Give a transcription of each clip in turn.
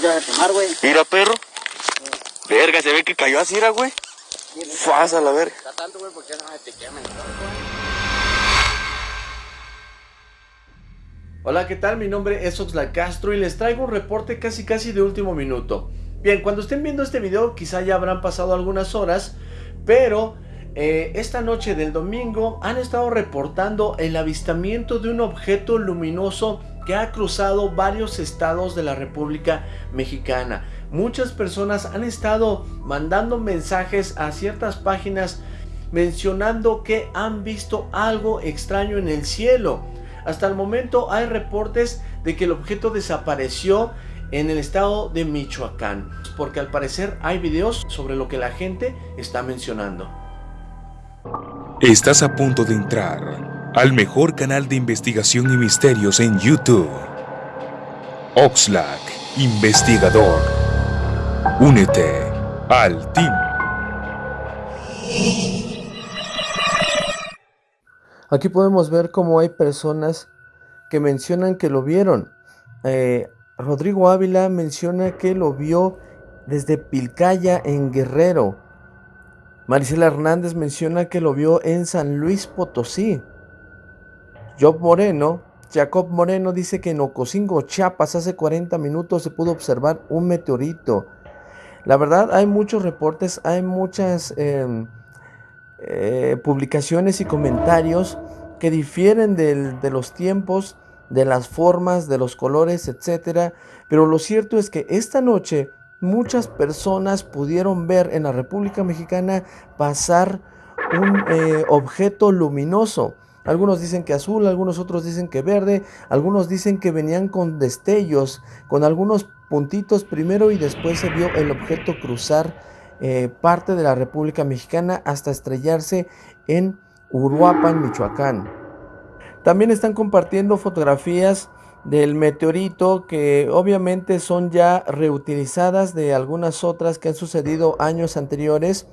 Ya de quemar, güey. Mira, perro. Verga, se ve que cayó así, era, güey. Faz a la verga. Está tanto, güey, porque no te quemen. Hola, ¿qué tal? Mi nombre es Oxlack Castro y les traigo un reporte casi casi de último minuto. Bien, cuando estén viendo este video quizá ya habrán pasado algunas horas, pero eh, esta noche del domingo han estado reportando el avistamiento de un objeto luminoso que ha cruzado varios estados de la República Mexicana. Muchas personas han estado mandando mensajes a ciertas páginas mencionando que han visto algo extraño en el cielo. Hasta el momento hay reportes de que el objeto desapareció en el estado de Michoacán, porque al parecer hay videos sobre lo que la gente está mencionando. Estás a punto de entrar al mejor canal de investigación y misterios en YouTube. Oxlack, investigador. Únete al team. Aquí podemos ver cómo hay personas que mencionan que lo vieron. Eh, Rodrigo Ávila menciona que lo vio desde Pilcaya en Guerrero. Marisela Hernández menciona que lo vio en San Luis Potosí. Job Moreno, Jacob Moreno dice que en Ocosingo, Chiapas, hace 40 minutos se pudo observar un meteorito. La verdad, hay muchos reportes, hay muchas em, eh, publicaciones y comentarios que difieren de los tiempos, de las formas, de los colores, etc. Pero lo cierto es que esta noche muchas personas pudieron ver en la República Mexicana pasar un eh, objeto luminoso. Algunos dicen que azul, algunos otros dicen que verde, algunos dicen que venían con destellos, con algunos puntitos primero y después se vio el objeto cruzar eh, parte de la República Mexicana hasta estrellarse en Uruapan, Michoacán. También están compartiendo fotografías del meteorito que obviamente son ya reutilizadas de algunas otras que han sucedido años anteriores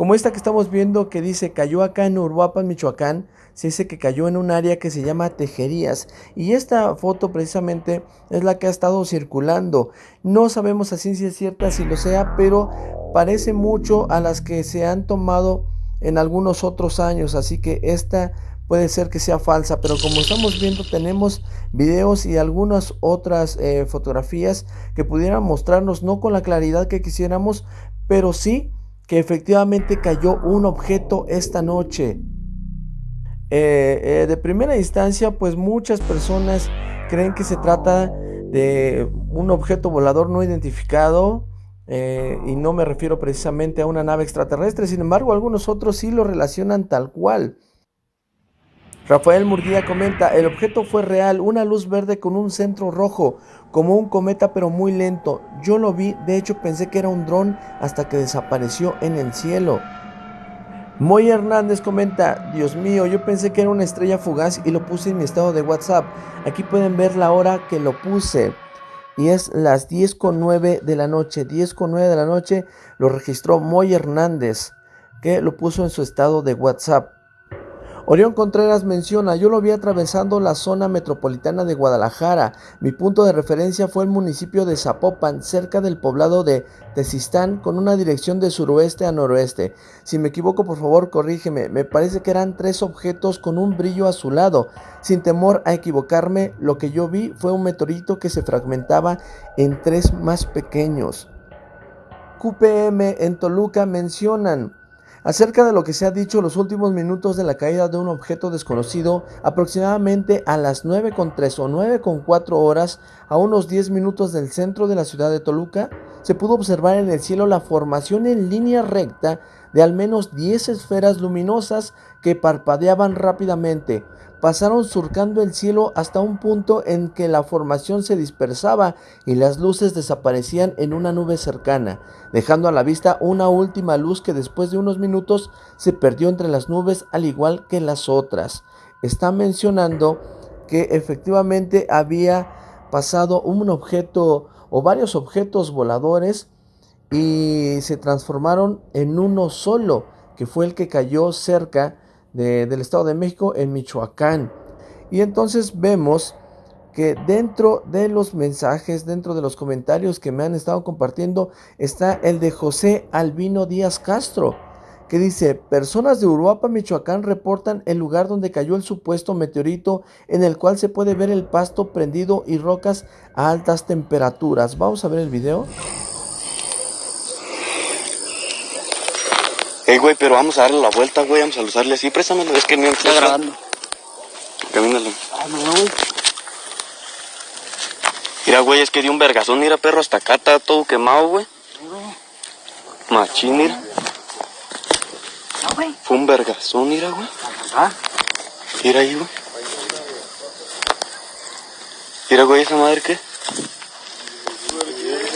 como esta que estamos viendo que dice cayó acá en Uruapan, Michoacán se dice que cayó en un área que se llama Tejerías. Y esta foto precisamente es la que ha estado circulando. No sabemos a ciencia cierta si lo sea pero parece mucho a las que se han tomado en algunos otros años. Así que esta puede ser que sea falsa, pero como estamos viendo tenemos videos y algunas otras eh, fotografías que pudieran mostrarnos no con la claridad que quisiéramos, pero sí que efectivamente cayó un objeto esta noche. Eh, eh, de primera instancia, pues muchas personas creen que se trata de un objeto volador no identificado, y no me refiero precisamente a una nave extraterrestre, sin embargo algunos otros sí lo relacionan tal cual. Rafael Murguía comenta, el objeto fue real, una luz verde con un centro rojo, como un cometa pero muy lento. Yo lo vi, de hecho pensé que era un dron hasta que desapareció en el cielo. Moy Hernández comenta, Dios mío, yo pensé que era una estrella fugaz y lo puse en mi estado de WhatsApp. Aquí pueden ver la hora que lo puse. Y es las 10.09 de la noche. 10.09 de la noche lo registró Moy Hernández, que lo puso en su estado de WhatsApp. Orión Contreras menciona, yo lo vi atravesando la zona metropolitana de Guadalajara. Mi punto de referencia fue el municipio de Zapopan, cerca del poblado de Tezistán, con una dirección de suroeste a noroeste. Si me equivoco, por favor, corrígeme. Me parece que eran tres objetos con un brillo azulado. Sin temor a equivocarme, lo que yo vi fue un meteorito que se fragmentaba en tres más pequeños. QPM en Toluca mencionan, acerca de lo que se ha dicho los últimos minutos de la caída de un objeto desconocido aproximadamente a las 9.3 o 9.4 horas a unos 10 minutos del centro de la ciudad de Toluca, se pudo observar en el cielo la formación en línea recta de al menos 10 esferas luminosas que parpadeaban rápidamente, pasaron surcando el cielo hasta un punto en que la formación se dispersaba y las luces desaparecían en una nube cercana, dejando a la vista una última luz que después de unos minutos se perdió entre las nubes al igual que las otras. Está mencionando que efectivamente había pasado un objeto o varios objetos voladores y se transformaron en uno solo, que fue el que cayó cerca del Estado de México en Michoacán. Y entonces vemos que dentro de los mensajes, dentro de los comentarios que me han estado compartiendo, está el de José Albino Díaz Castro, que dice, personas de Uruapa, Michoacán reportan el lugar donde cayó el supuesto meteorito en el cual se puede ver el pasto prendido y rocas a altas temperaturas. Vamos a ver el video. Ey, güey, pero vamos a darle la vuelta, güey. Vamos a usarle así. Préstamelo. Es que no Está grabando. Camínalo. Ah, no, güey. Mira, güey, es que dio un vergazón. Mira, perro, hasta acá está todo quemado, güey. Machín, mira. Fue un vergazón, mira, güey. Ah, Mira ahí, güey. Mira, güey, esa madre qué.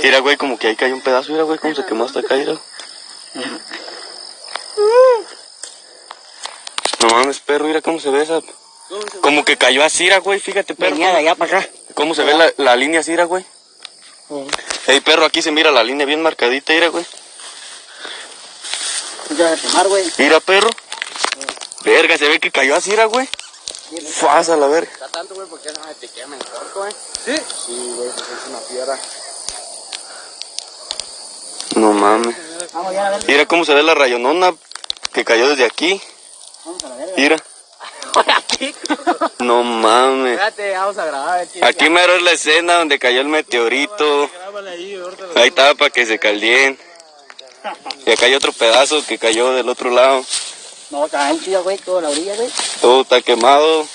Mira, güey, como que ahí cayó un pedazo. Mira, güey, cómo se quemó hasta acá, mira. No mames, perro, mira cómo se ve esa. Como que cayó así, mira, güey, fíjate, perro. venía de allá para acá. ¿Cómo se ve la, la línea mira, güey? Ey, perro, aquí se mira la línea bien marcadita, mira, güey. Ya de quemar, güey. Mira, perro. Verga, se ve que cayó así, mira, güey. Fasa la verga. Está tanto, güey, porque no se te quema en corto, güey. ¿Sí? Sí, güey, porque es una piedra. No mames. Vamos ya a ver. Mira cómo se ve la rayonona que cayó desde aquí. Vamos a la verga. Mira. No mames. Espérate, vamos a grabar. Aquí. Aquí mero es la escena donde cayó el meteorito. Ahí estaba para que se caldien. Y acá hay otro pedazo que cayó del otro lado. No, está güey, toda la orilla, güey. Todo está quemado.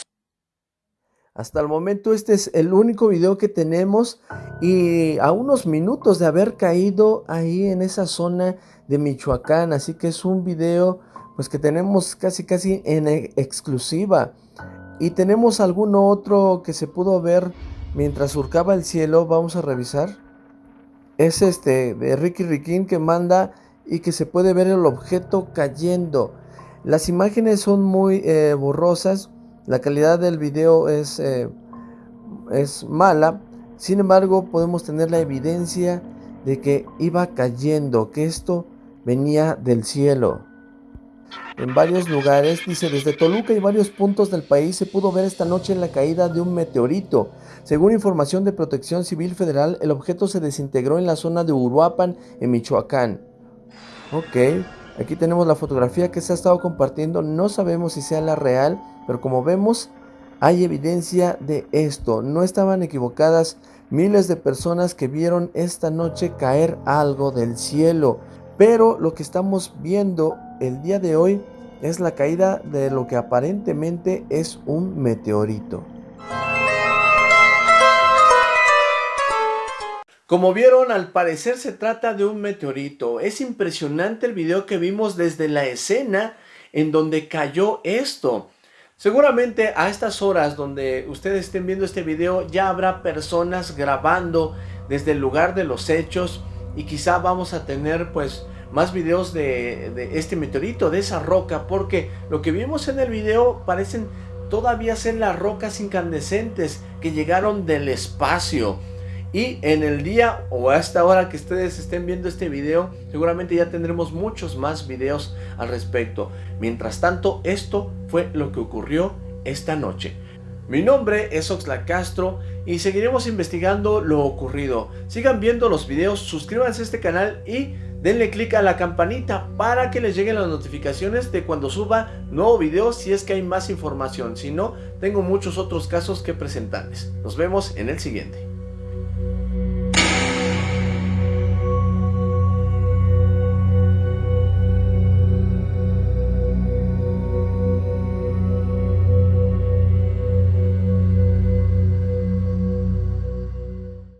Hasta el momento este es el único video que tenemos y a unos minutos de haber caído ahí en esa zona de Michoacán, así que es un video pues que tenemos casi casi en e- exclusiva y tenemos alguno otro que se pudo ver mientras surcaba el cielo, vamos a revisar. Es este de Ricky Riquín que manda y que se puede ver el objeto cayendo. Las imágenes son muy eh, borrosas, la calidad del video es, eh, es mala, sin embargo podemos tener la evidencia de que iba cayendo, que esto venía del cielo. En varios lugares, dice, desde Toluca y varios puntos del país se pudo ver esta noche la caída de un meteorito. Según información de Protección Civil Federal, el objeto se desintegró en la zona de Uruapan, en Michoacán. Ok, aquí tenemos la fotografía que se ha estado compartiendo. No sabemos si sea la real, pero como vemos, hay evidencia de esto. No estaban equivocadas miles de personas que vieron esta noche caer algo del cielo. Pero lo que estamos viendo el día de hoy es la caída de lo que aparentemente es un meteorito. Como vieron, al parecer se trata de un meteorito. Es impresionante el video que vimos desde la escena en donde cayó esto. Seguramente a estas horas donde ustedes estén viendo este video ya habrá personas grabando desde el lugar de los hechos y quizá vamos a tener pues más videos de, este meteorito, de esa roca, porque lo que vimos en el video parecen todavía ser las rocas incandescentes que llegaron del espacio. Y en el día o a esta hora que ustedes estén viendo este video, seguramente ya tendremos muchos más videos al respecto. Mientras tanto, esto fue lo que ocurrió esta noche. Mi nombre es Oxlack Castro y seguiremos investigando lo ocurrido. Sigan viendo los videos, suscríbanse a este canal y denle click a la campanita para que les lleguen las notificaciones de cuando suba nuevo video si es que hay más información. Si no, tengo muchos otros casos que presentarles. Nos vemos en el siguiente.